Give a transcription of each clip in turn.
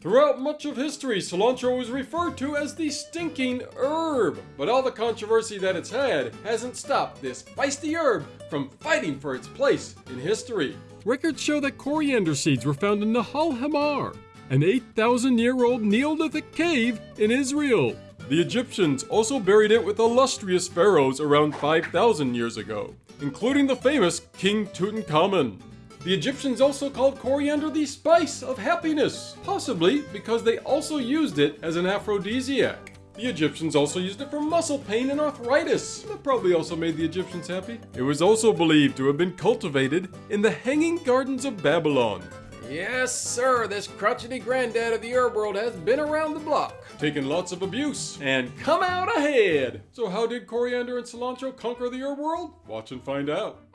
Throughout much of history, cilantro was referred to as the stinking herb, but all the controversy that it's had hasn't stopped this feisty herb from fighting for its place in history. Records show that coriander seeds were found in Nahal Hemar, an 8,000 year old Neolithic cave in Israel. The Egyptians also buried it with illustrious pharaohs around 5,000 years ago, including the famous King Tutankhamun. The Egyptians also called coriander the spice of happiness, possibly because they also used it as an aphrodisiac. The Egyptians also used it for muscle pain and arthritis. That probably also made the Egyptians happy. It was also believed to have been cultivated in the Hanging Gardens of Babylon. Yes, sir, this crotchety granddad of the herb world has been around the block, taken lots of abuse, and come out ahead. So how did coriander and cilantro conquer the herb world? Watch and find out.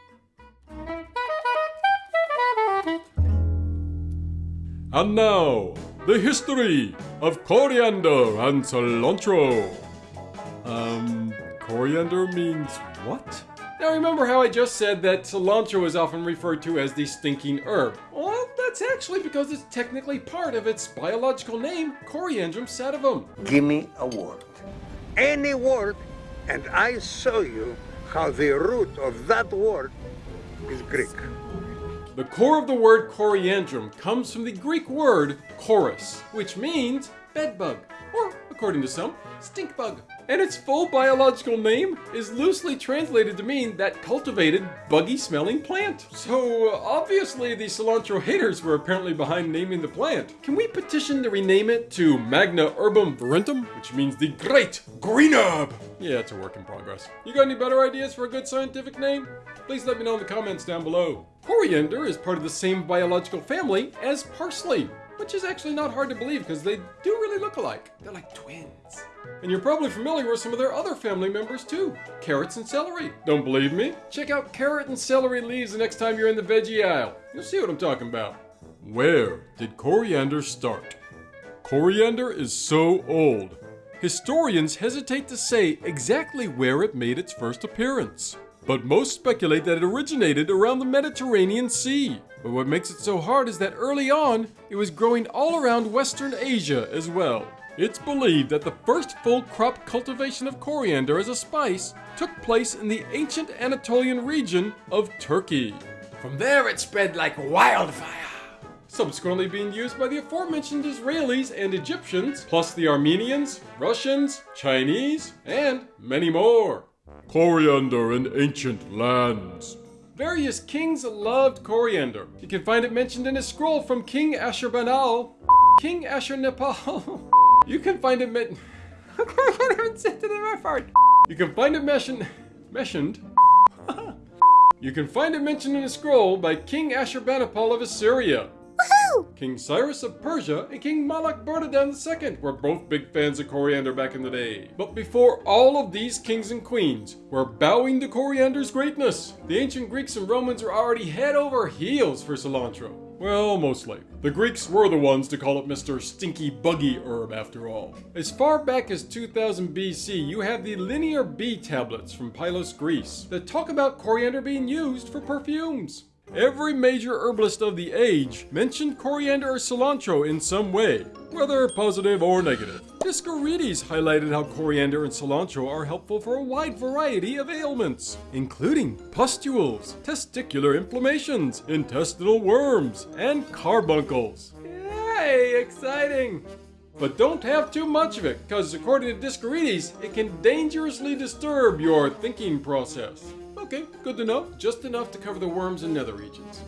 And now, the history of coriander and cilantro. Um, coriander means what? Now remember how I just said that cilantro is often referred to as the stinking herb? Well, that's actually because it's technically part of its biological name, Coriandrum sativum. Give me a word. Any word, and I show you how the root of that word is Greek. The core of the word coriandrum comes from the Greek word koris, which means bedbug, or according to some, stink bug. And its full biological name is loosely translated to mean that cultivated, buggy smelling plant. So uh, obviously the cilantro haters were apparently behind naming the plant. Can we petition to rename it to Magna Herbum Verentum, which means the Great Green Herb? Yeah, it's a work in progress. You got any better ideas for a good scientific name? Please let me know in the comments down below. Coriander is part of the same biological family as parsley, which is actually not hard to believe because they do really look alike. They're like twins. And you're probably familiar with some of their other family members too, carrots and celery. Don't believe me? Check out carrot and celery leaves the next time you're in the veggie aisle. You'll see what I'm talking about. Where did coriander start? Coriander is so old. Historians hesitate to say exactly where it made its first appearance. But most speculate that it originated around the Mediterranean Sea. But what makes it so hard is that early on, it was growing all around Western Asia as well. It's believed that the first full crop cultivation of coriander as a spice took place in the ancient Anatolian region of Turkey. From there it spread like wildfire subsequently being used by the aforementioned Israelis and Egyptians, plus the Armenians, Russians, Chinese, and many more. Coriander in ancient lands. Various kings loved coriander. You can find it mentioned in a scroll from King Ashurbanipal. King Ashurnapal. you can find it men- I can't even the part. You can find it mentioned. mentioned. you can find it mentioned in a scroll by King Ashurbanipal of Assyria. King Cyrus of Persia and King Malak Bardadan II were both big fans of coriander back in the day. But before all of these kings and queens were bowing to coriander's greatness, the ancient Greeks and Romans were already head over heels for cilantro. Well, mostly. The Greeks were the ones to call it Mr. Stinky Buggy Herb after all. As far back as 2000 BC, you have the Linear B tablets from Pylos, Greece, that talk about coriander being used for perfumes. Every major herbalist of the age mentioned coriander or cilantro in some way, whether positive or negative. Dioscorides highlighted how coriander and cilantro are helpful for a wide variety of ailments, including pustules, testicular inflammations, intestinal worms, and carbuncles. Yay, exciting! But don't have too much of it, because according to Dioscorides, it can dangerously disturb your thinking process. Okay, good to know. Just enough to cover the worms and nether regions.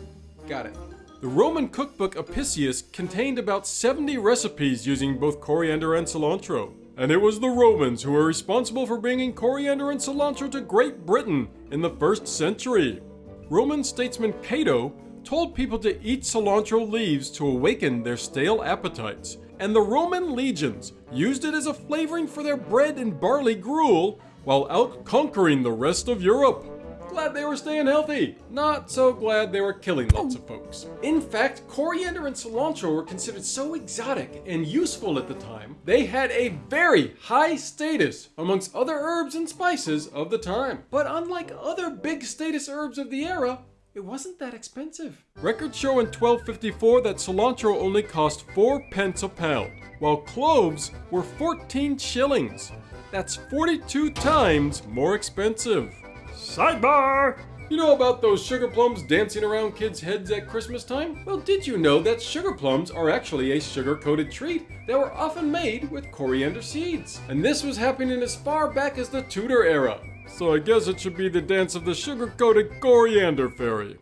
Got it. The Roman cookbook Apicius contained about 70 recipes using both coriander and cilantro. And it was the Romans who were responsible for bringing coriander and cilantro to Great Britain in the first century. Roman statesman Cato told people to eat cilantro leaves to awaken their stale appetites, and the Roman legions used it as a flavoring for their bread and barley gruel while out conquering the rest of Europe. Glad they were staying healthy. Not so glad they were killing lots of folks. In fact, coriander and cilantro were considered so exotic and useful at the time, they had a very high status amongst other herbs and spices of the time. But unlike other big status herbs of the era, it wasn't that expensive. Records show in 1254 that cilantro only cost 4 pence a pound, while cloves were 14 shillings. That's 42 times more expensive. Sidebar! You know about those sugar plums dancing around kids' heads at Christmas time? Well, did you know that sugar plums are actually a sugar-coated treat that were often made with coriander seeds? And this was happening as far back as the Tudor era. So I guess it should be the dance of the sugar-coated coriander fairy.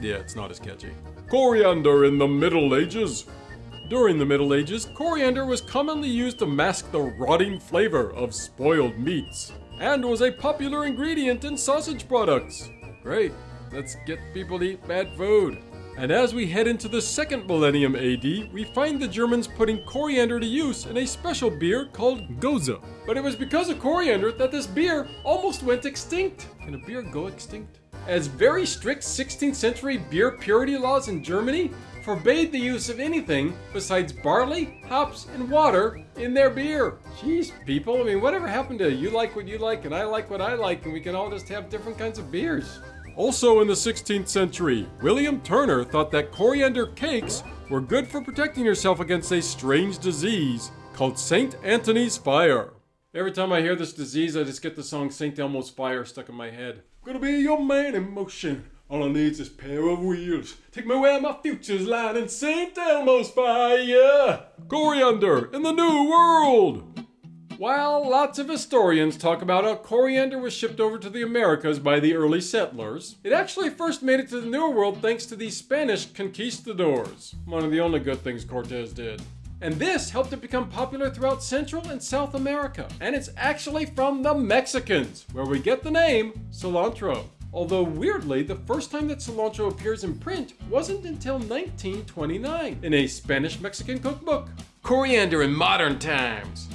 Yeah, it's not as catchy. Coriander in the Middle Ages. During the Middle Ages, coriander was commonly used to mask the rotting flavor of spoiled meats, and was a popular ingredient in sausage products. Great, let's get people to eat bad food. And as we head into the second millennium AD, we find the Germans putting coriander to use in a special beer called Gose. But it was because of coriander that this beer almost went extinct. Can a beer go extinct? As very strict 16th century beer purity laws in Germany forbade the use of anything besides barley, hops, and water in their beer. Jeez, people, I mean, whatever happened to you like what you like and I like what I like and we can all just have different kinds of beers? Also in the 16th century, William Turner thought that coriander cakes were good for protecting yourself against a strange disease called St. Anthony's fire. Every time I hear this disease, I just get the song St. Elmo's Fire stuck in my head. Gonna be your man in motion. All I need's this pair of wheels. Take me where my future's lying in St. Elmo's fire. Coriander in the New World. While lots of historians talk about how coriander was shipped over to the Americas by the early settlers, it actually first made it to the New World thanks to the Spanish conquistadors, one of the only good things Cortez did. And this helped it become popular throughout Central and South America. And it's actually from the Mexicans, where we get the name cilantro. Although weirdly, the first time that cilantro appears in print wasn't until 1929 in a Spanish Mexican cookbook. Coriander in modern times.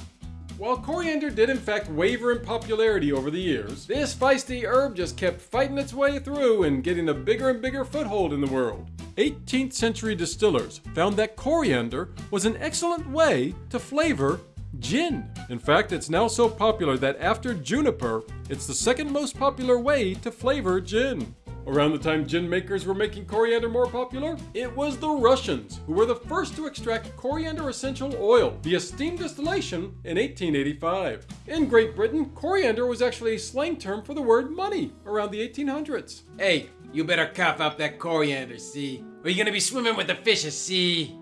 While coriander did in fact waver in popularity over the years, this feisty herb just kept fighting its way through and getting a bigger and bigger foothold in the world. 18th century distillers found that coriander was an excellent way to flavor gin. In fact, it's now so popular that after juniper, it's the second most popular way to flavor gin. Around the time gin makers were making coriander more popular, it was the Russians who were the first to extract coriander essential oil via steam distillation in 1885. In Great Britain, coriander was actually a slang term for the word money around the 1800s. Hey, you better cough up that coriander, see? Or you're gonna be swimming with the fishes, see?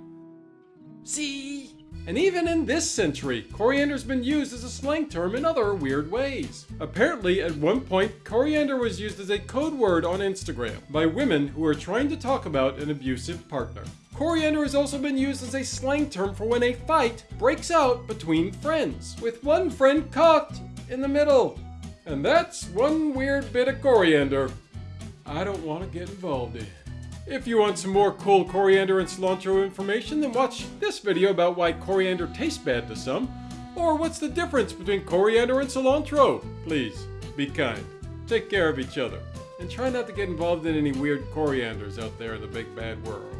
See? And even in this century, coriander's been used as a slang term in other weird ways. Apparently, at one point, coriander was used as a code word on Instagram by women who are trying to talk about an abusive partner. Coriander has also been used as a slang term for when a fight breaks out between friends, with one friend caught in the middle. And that's one weird bit of coriander I don't want to get involved in. If you want some more cool coriander and cilantro information, then watch this video about why coriander tastes bad to some, or what's the difference between coriander and cilantro. Please, be kind, take care of each other, and try not to get involved in any weird corianders out there in the big bad world.